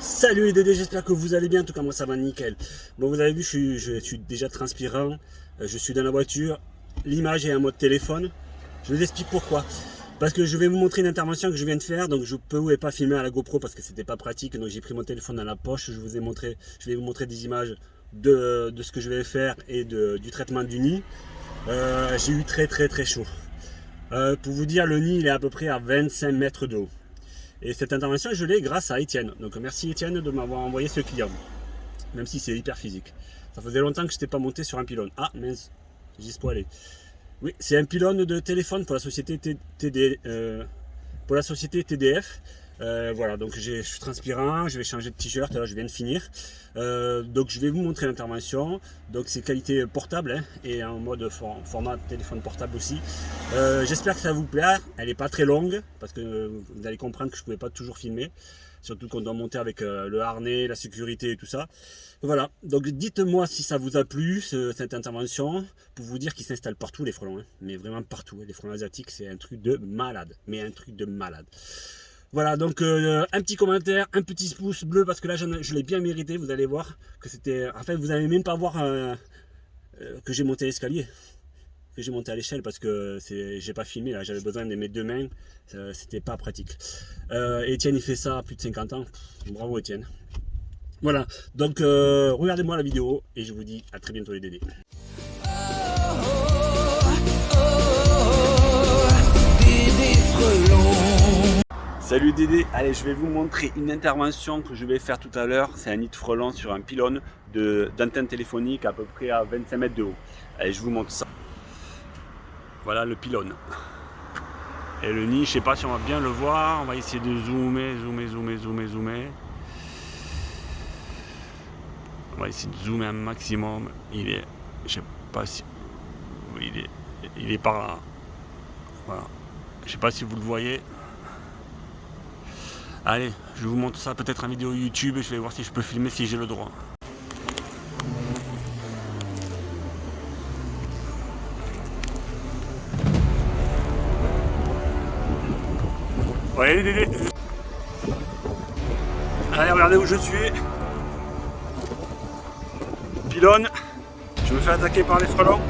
Salut les Dédés, j'espère que vous allez bien, en tout cas moi ça va nickel. Bon vous avez vu, je suis, déjà transpirant, euh, je suis dans la voiture, l'image est en mode téléphone. Je vous explique pourquoi. Parce que je vais vous montrer une intervention que je viens de faire, donc je ne pouvais pas filmer à la GoPro parce que c'était pas pratique, donc j'ai pris mon téléphone dans la poche, je vous ai montré, je vais vous montrer des images de, ce que je vais faire et du traitement du nid. Euh, j'ai eu très très très chaud. Euh, pour vous dire, le nid il est à peu près à 25 mètres de haut. Et cette intervention, je l'ai grâce à Étienne. Donc merci Étienne de m'avoir envoyé ce client. Même si c'est hyper physique. Ça faisait longtemps que je n'étais pas monté sur un pylône. Ah mince, j'y aller. Oui, c'est un pylône de téléphone pour la société TDF. Euh, voilà, donc je suis transpirant, je vais changer de t-shirt, je viens de finir. Euh, donc je vais vous montrer l'intervention. Donc c'est qualité portable hein, et en mode format téléphone portable aussi. Euh, j'espère que ça vous plaît. Elle n'est pas très longue parce que vous allez comprendre que je ne pouvais pas toujours filmer. Surtout qu'on doit monter avec le harnais, la sécurité et tout ça. Voilà, donc dites-moi si ça vous a plu cette intervention pour vous dire qu'ils s'installent partout les frelons. Hein. mais vraiment partout. Hein. Les frelons asiatiques c'est un truc de malade. Mais un truc de malade. Voilà, donc euh, un petit commentaire, un petit pouce bleu, parce que là, je, l'ai bien mérité, vous allez voir que c'était... En fait, vous n'allez même pas voir euh, euh, que j'ai monté l'escalier, que j'ai monté à l'échelle, parce que j'ai pas filmé, là, j'avais besoin de mes deux mains, c'était pas pratique. Etienne, il fait ça à plus de 50 ans, bravo Etienne. Voilà, donc regardez-moi la vidéo, et je vous dis à très bientôt les dédés. Salut Dédé, allez je vais vous montrer une intervention que je vais faire tout à l'heure, c'est un nid de sur un pylône d'antenne téléphonique à peu près à 25 mètres de haut. Allez je vous montre ça. Voilà le pylône. Et le nid, je sais pas si on va bien le voir, on va essayer de zoomer, zoomer, zoomer, zoomer, zoomer. On va essayer de zoomer un maximum. Il est, je sais pas si, il est, il est par là. Voilà. Je sais pas si vous le voyez. Allez, je vous montre ça peut-être en vidéo YouTube et je vais voir si je peux filmer si j'ai le droit. Ouais, Dédé Allez, regardez où je suis. Pylône. Je me fais attaquer par les frelons.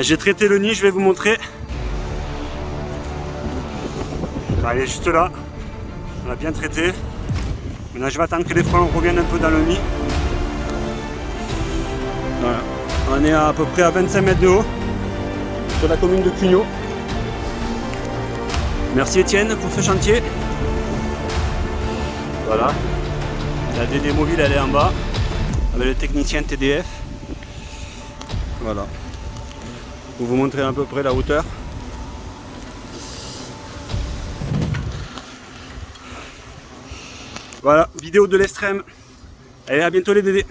J'ai traité le nid, je vais vous montrer. Elle est juste là. On l'a bien traité. Maintenant je vais attendre que les frelons reviennent un peu dans le nid. On est à, peu près à 25 mètres de haut sur la commune de Cugnot. Merci Étienne pour ce chantier. Voilà. La DD mobile elle est en bas avec le technicien TDF. Voilà. Pour vous montrer à peu près la hauteur. Voilà, vidéo de l'extrême. Allez, à bientôt les dédés.